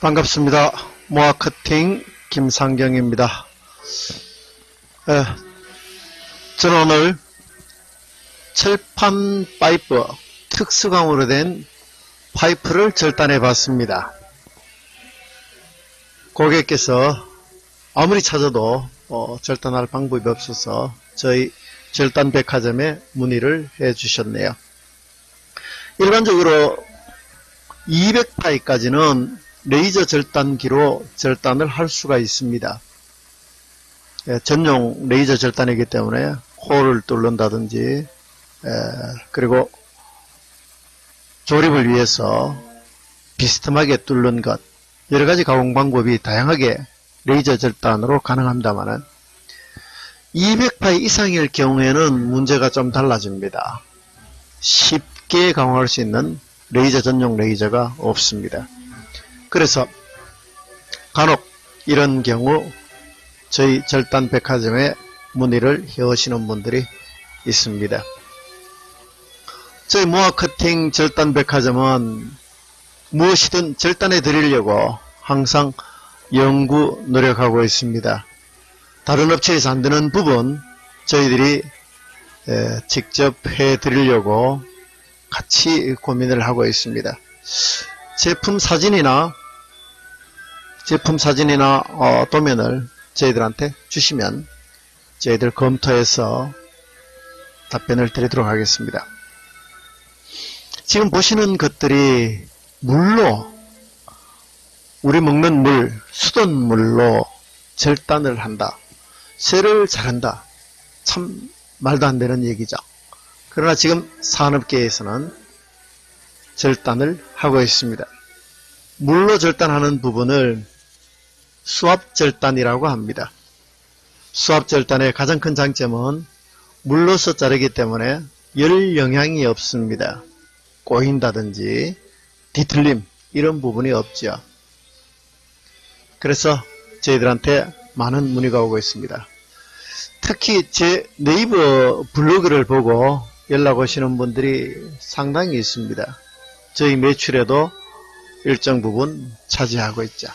반갑습니다. 모아커팅 김상경입니다. 에, 저는 오늘 철판 파이프 특수광으로 된 파이프를 절단해 봤습니다. 고객께서 아무리 찾아도 어, 절단할 방법이 없어서 저희 절단 백화점에 문의를 해 주셨네요. 일반적으로 200파이까지는 레이저 절단기로 절단을 할 수가 있습니다. 예, 전용 레이저 절단이기 때문에 홀을 뚫는다든지 에, 그리고 조립을 위해서 비스듬하게 뚫는 것 여러가지 가공 방법이 다양하게 레이저 절단으로 가능합니다만 200파이 이상일 경우에는 문제가 좀 달라집니다. 쉽게 가공할 수 있는 레이저 전용 레이저가 없습니다. 그래서 간혹 이런 경우 저희 절단 백화점에 문의를 해오시는 분들이 있습니다. 저희 모아 커팅 절단 백화점은 무엇이든 절단해 드리려고 항상 연구 노력하고 있습니다. 다른 업체에서 안 되는 부분 저희들이 에, 직접 해 드리려고 같이 고민을 하고 있습니다. 제품 사진이나 제품 사진이나 어, 도면을 저희들한테 주시면 저희들 검토해서 답변을 드리도록 하겠습니다. 지금 보시는 것들이 물로 우리 먹는 물, 수돗물로 절단을 한다. 쇠를 자른다. 참 말도 안 되는 얘기죠. 그러나 지금 산업계에서는 절단을 하고 있습니다. 물로 절단하는 부분을 수압절단이라고 합니다. 수압절단의 가장 큰 장점은 물로서 자르기 때문에 열 영향이 없습니다. 꼬인다든지 뒤틀림 이런 부분이 없죠. 그래서 저희들한테 많은 문의가 오고 있습니다. 특히 제 네이버 블로그를 보고 연락 오시는 분들이 상당히 있습니다. 저희 매출에도 일정 부분 차지하고 있죠.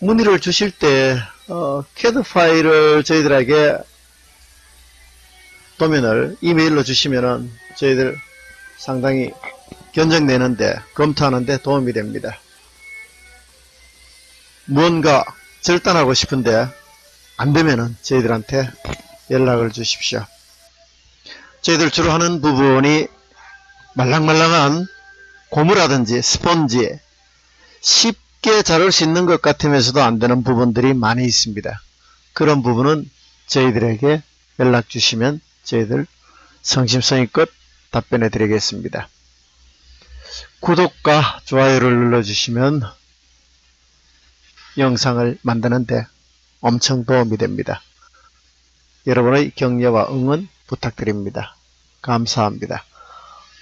문의를 주실 때 어, CAD 파일을 저희들에게 도면을 이메일로 주시면은 저희들 상당히 견적내는데 검토하는데 도움이 됩니다. 무언가 절단하고 싶은데 안 되면은 저희들한테 연락을 주십시오. 저희들 주로 하는 부분이 말랑말랑한 고무라든지 스펀지 쉽게 자를 수 있는 것 같으면서도 안 되는 부분들이 많이 있습니다. 그런 부분은 저희들에게 연락 주시면 저희들 성심성의껏 답변해 드리겠습니다. 구독과 좋아요를 눌러주시면 영상을 만드는데 엄청 도움이 됩니다. 여러분의 격려와 응원 부탁드립니다. 감사합니다.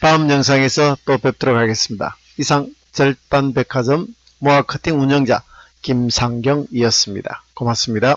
다음 영상에서 또 뵙도록 하겠습니다. 이상 절단백화점 모아커팅 운영자 김상경이었습니다. 고맙습니다.